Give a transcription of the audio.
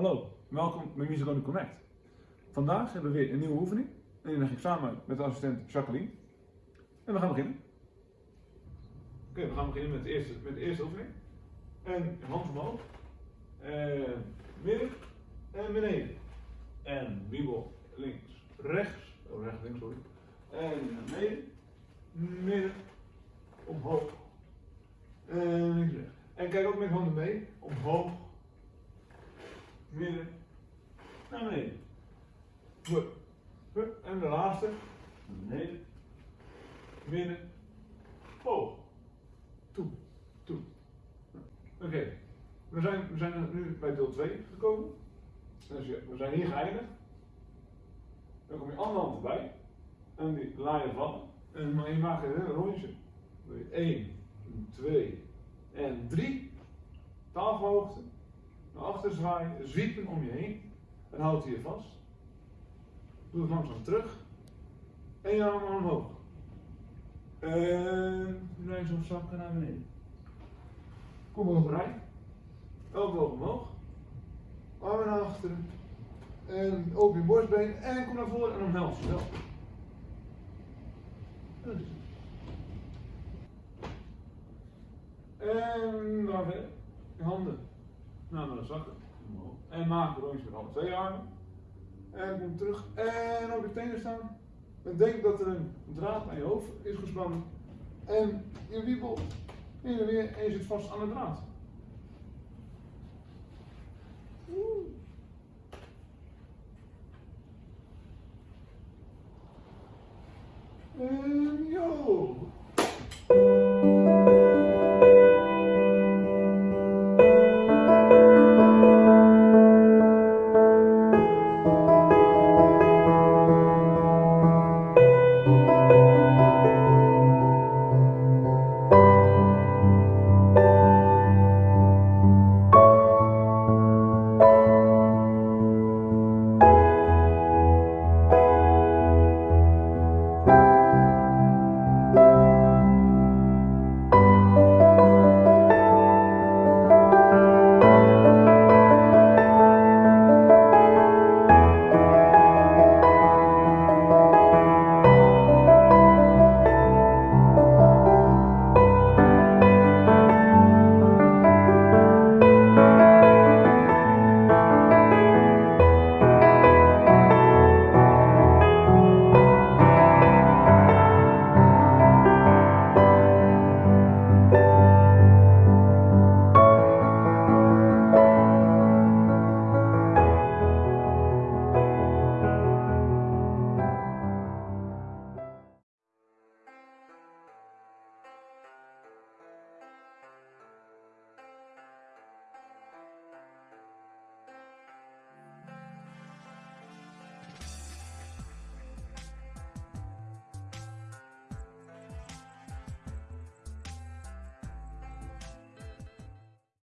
Music on the Connect. Vandaag hebben we weer een nieuwe oefening. En die leg ik samen met de assistent Jacqueline. En we gaan beginnen. Oké, we gaan beginnen met de eerste, met de eerste oefening. En hand omhoog. En midden. En beneden. En wiebel links, rechts. Oh, rechts, links, sorry. En beneden. Midden. Omhoog. En links, rechts. En kijk ook met handen mee. Omhoog. Midden. Naar beneden. Hup. En de laatste. Beneden. Midden. Hoog. Toe. Toe. Oké. We, zijn, we zijn nu bij deel 2 gekomen. Dus we zijn hier geëindigd. Dan kom je andere hand erbij. En die laai je vallen. En je maakt een heel rondje. 1, 2 en 3. Tafelhoogte. Naar achter zwaaien. Zwiepen om je heen. En houd hier vast. Doe het langzaam terug. En je armen omhoog. En langzaam zakken naar beneden. Kom overeind. Elleboog omhoog. Armen naar achteren. En open je borstbeen. En kom naar voren en omhels jezelf. En dan verder. Je handen naar de zakken. En maak een rondje met alle twee armen. En kom terug. En op je tenen staan. En denk dat er een draad aan je hoofd is gespannen. En je wiebelt heen en weer en je zit vast aan de draad.